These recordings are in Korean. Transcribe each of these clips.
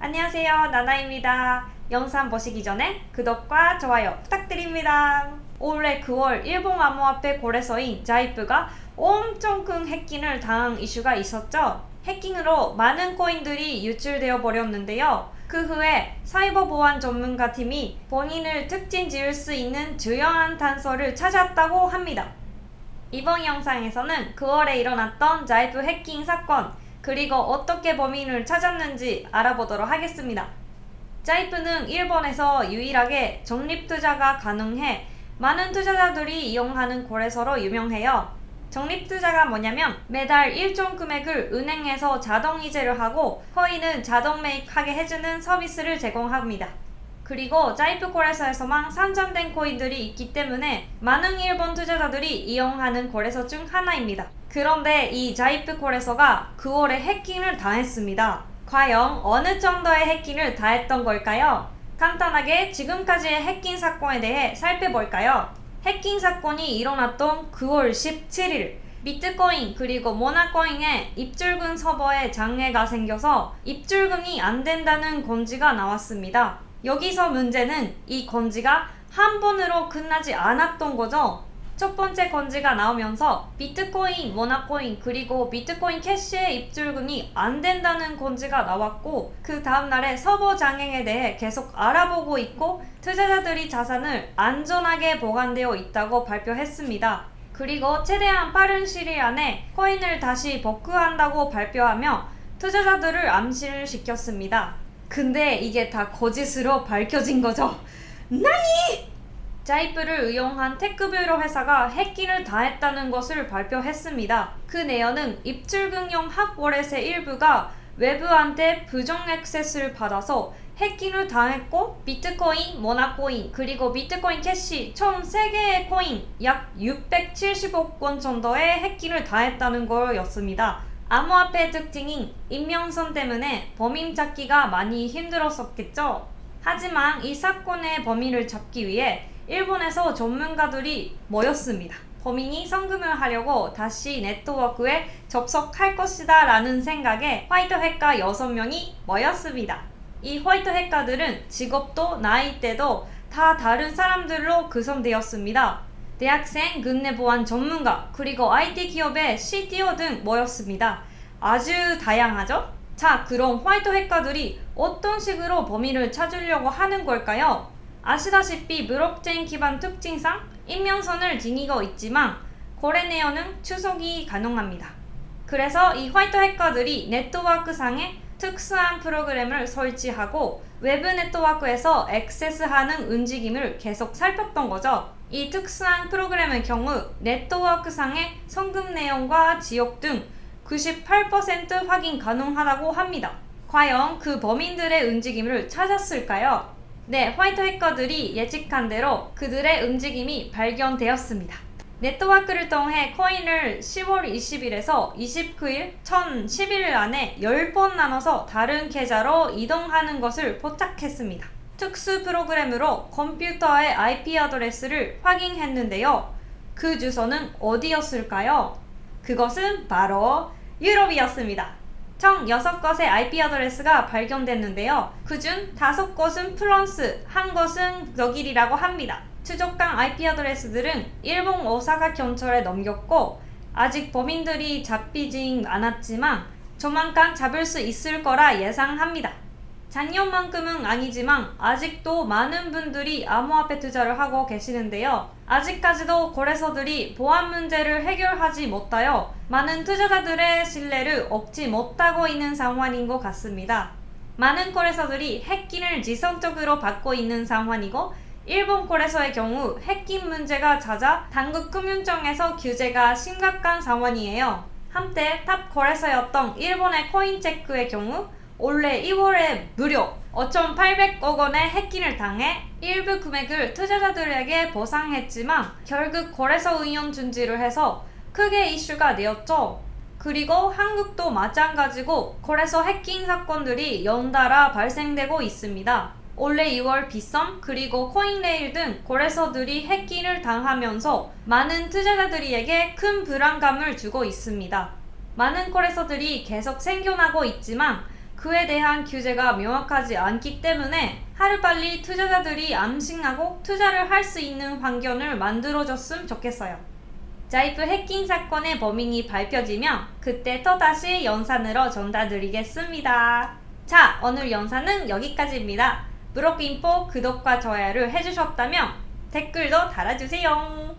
안녕하세요 나나입니다. 영상 보시기 전에 구독과 좋아요 부탁드립니다. 올해 9월 일본 암호화폐 거래소인 자이프가 엄청 큰 해킹을 당한 이슈가 있었죠. 해킹으로 많은 코인들이 유출되어 버렸는데요. 그 후에 사이버 보안 전문가 팀이 본인을 특징 지을 수 있는 주요한 단서를 찾았다고 합니다. 이번 영상에서는 9월에 일어났던 자이프 해킹 사건 그리고 어떻게 범인을 찾았는지 알아보도록 하겠습니다. 자이프는 일본에서 유일하게 적립투자가 가능해 많은 투자자들이 이용하는 거래소로 유명해요. 적립투자가 뭐냐면 매달 일정 금액을 은행에서 자동이체를 하고 코인은 자동 매입하게 해주는 서비스를 제공합니다. 그리고 자이프 거래소에서만 산정된 코인들이 있기 때문에 많은 일본 투자자들이 이용하는 거래소 중 하나입니다. 그런데 이 자이프 거래소가 9월에 해킹을 당했습니다. 과연 어느 정도의 해킹을 당했던 걸까요? 간단하게 지금까지의 해킹 사건에 대해 살펴볼까요? 해킹 사건이 일어났던 9월 17일 비트코인 그리고 모나코인의 입출금 서버에 장애가 생겨서 입출금이 안 된다는 건지가 나왔습니다. 여기서 문제는 이 건지가 한 번으로 끝나지 않았던 거죠. 첫 번째 건지가 나오면서 비트코인, 모나코인 그리고 비트코인 캐시의 입출금이 안 된다는 건지가 나왔고 그 다음날에 서버 장애에 대해 계속 알아보고 있고 투자자들이 자산을 안전하게 보관되어 있다고 발표했습니다. 그리고 최대한 빠른 시일 안에 코인을 다시 복구한다고 발표하며 투자자들을 암시를 시켰습니다. 근데 이게 다 거짓으로 밝혀진 거죠. なに! Zaif를 운영한 Tech Bureau 회사가 해킹을 당했다는 것을 발표했습니다. 그 내용은 입출금용 핫워렛의 일부가 외부한테 부정 액세스를 받아서 해킹을 당했고 비트코인, 모나코인, 그리고 비트코인 캐시 총 3개의 코인 약 670억 원 정도의 해킹을 당했다는 거였습니다. 암호화폐 특징인 인명선 때문에 범인 찾기가 많이 힘들었었겠죠? 하지만 이 사건의 범인을 잡기 위해 일본에서 전문가들이 모였습니다. 범인이 성금을 하려고 다시 네트워크에 접속할 것이다 라는 생각에 화이트 해커 6명이 모였습니다. 이 화이트 해커들은 직업도 나이대도 다 다른 사람들로 구성되었습니다. 대학생, 국내 보안 전문가, 그리고 IT 기업의 CTO 등 모였습니다. 아주 다양하죠? 자, 그럼 화이트 해커들이 어떤 식으로 범인을 찾으려고 하는 걸까요? 아시다시피 블록체인 기반 특징상 익명성을 지니고 있지만 거래 내역은 추적이 가능합니다. 그래서 이 화이트 해커들이 네트워크상에 특수한 프로그램을 설치하고 외부 네트워크에서 액세스하는 움직임을 계속 살폈던 거죠. 이 특수한 프로그램의 경우 네트워크상의 송금 내용과 지역 등 98% 확인 가능하다고 합니다. 과연 그 범인들의 움직임을 찾았을까요? 네, 화이트 해커들이 예측한 대로 그들의 움직임이 발견되었습니다. 네트워크를 통해 코인을 10월 20일에서 29일, 1011일 안에 10번 나눠서 다른 계좌로 이동하는 것을 포착했습니다. 특수 프로그램으로 컴퓨터의 IP 아드레스를 확인했는데요. 그 주소는 어디였을까요? 그것은 바로 유럽이었습니다. 총 6곳의 IP 아드레스가 발견됐는데요. 그중 5곳은 프랑스, 한 곳은 독일이라고 합니다. 추적한 IP 아드레스들은 일본 오사카 경찰에 넘겼고 아직 범인들이 잡히진 않았지만 조만간 잡을 수 있을 거라 예상합니다. 작년만큼은 아니지만 아직도 많은 분들이 암호화폐 투자를 하고 계시는데요. 아직까지도 거래소들이 보안 문제를 해결하지 못하여 많은 투자자들의 신뢰를 얻지 못하고 있는 상황인 것 같습니다. 많은 거래소들이 해킹을 지속적으로 받고 있는 상황이고 일본 거래소의 경우 해킹 문제가 잦아 당국 금융청에서 규제가 심각한 상황이에요. 한때 top 거래소였던 일본의 코인체크의 경우 올해 2월에 무려 5,800억 원의 해킹을 당해 일부 금액을 투자자들에게 보상했지만 결국 거래소 운영 중지를 해서 크게 이슈가 되었죠. 그리고 한국도 마찬가지고 거래소 해킹 사건들이 연달아 발생되고 있습니다. 올해 2월 비썸 그리고 코인레일 등 거래소들이 해킹을 당하면서 많은 투자자들에게 큰 불안감을 주고 있습니다. 많은 거래소들이 계속 생겨나고 있지만 그에 대한 규제가 명확하지 않기 때문에 하루빨리 투자자들이 암신하고 투자를 할 수 있는 환경을 만들어줬으면 좋겠어요. 자이프 해킹 사건의 범인이 밝혀지면 그때 또다시 영상으로 전달드리겠습니다. 자, 오늘 영상은 여기까지입니다. 브로크인포 구독과 좋아요를 해주셨다면 댓글도 달아주세요.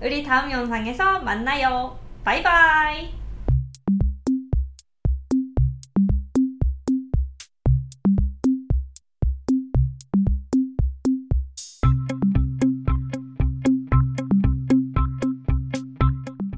우리 다음 영상에서 만나요. 바이바이.